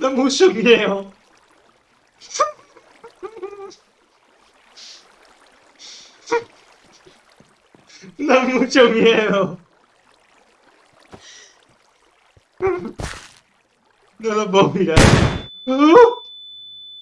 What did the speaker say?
너무 웃음이에요. 너무 웃음이에요. 너무 멍이야. 어?